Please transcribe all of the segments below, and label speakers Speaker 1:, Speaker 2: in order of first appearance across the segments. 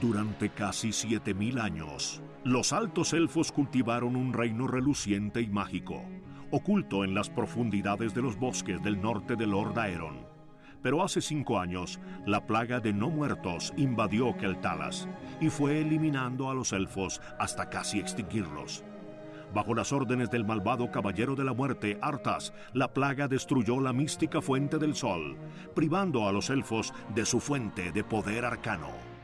Speaker 1: Durante casi 7000 años, los altos elfos cultivaron un reino reluciente y mágico, oculto en las profundidades de los bosques del norte de Lord Aeron. Pero hace cinco años, la plaga de no muertos invadió Keltalas y fue eliminando a los elfos hasta casi extinguirlos. Bajo las órdenes del malvado caballero de la muerte, Arthas, la plaga destruyó la mística fuente del sol, privando a los elfos de su fuente de poder arcano.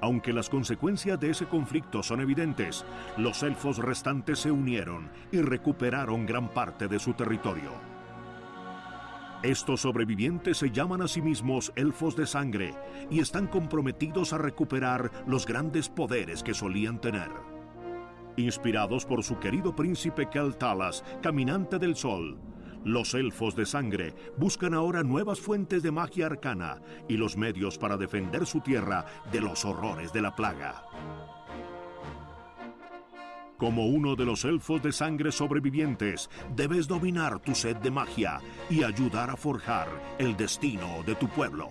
Speaker 1: Aunque las consecuencias de ese conflicto son evidentes, los elfos restantes se unieron y recuperaron gran parte de su territorio. Estos sobrevivientes se llaman a sí mismos elfos de sangre y están comprometidos a recuperar los grandes poderes que solían tener. Inspirados por su querido príncipe Keltalas, caminante del sol, los elfos de sangre buscan ahora nuevas fuentes de magia arcana y los medios para defender su tierra de los horrores de la plaga. Como uno de los elfos de sangre sobrevivientes, debes dominar tu sed de magia y ayudar a forjar el destino de tu pueblo.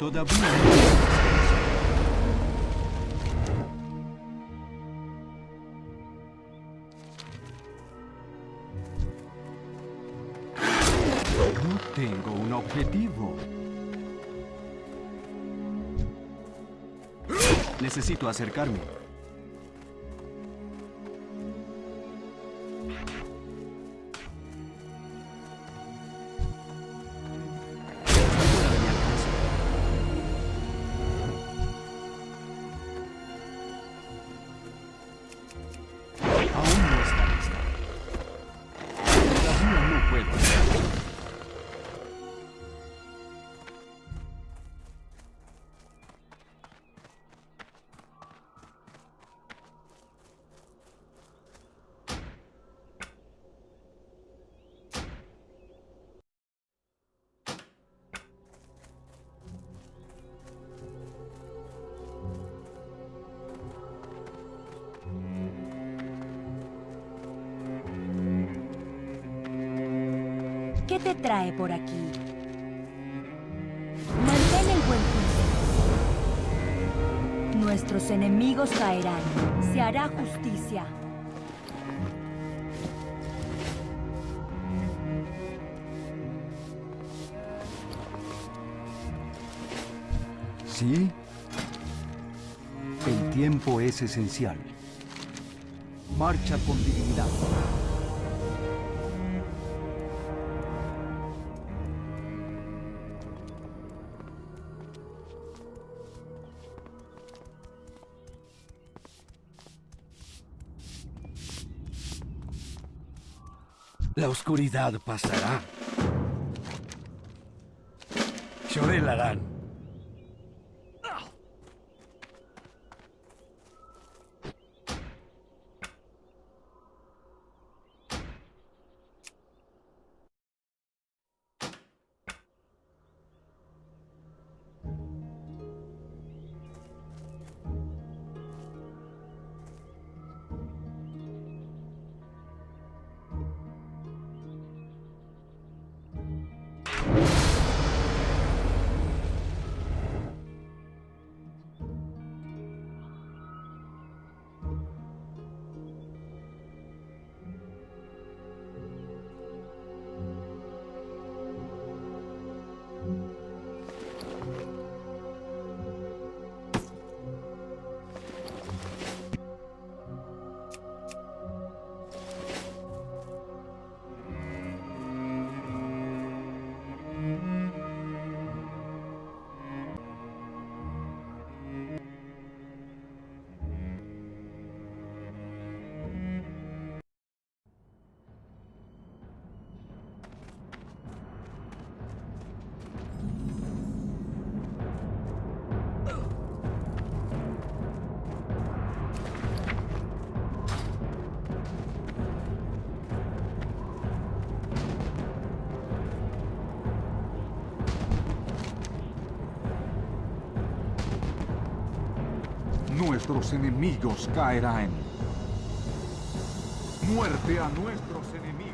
Speaker 2: Anoria Shola.
Speaker 3: Tengo un objetivo. Necesito acercarme.
Speaker 2: ¿Qué te trae por aquí? Mantén el buen juicio. Nuestros enemigos caerán. Se hará justicia.
Speaker 3: ¿Sí? El tiempo es esencial. Marcha con dignidad. La oscuridad pasará. Llorelarán. Nuestros enemigos caerán. Muerte a nuestros enemigos.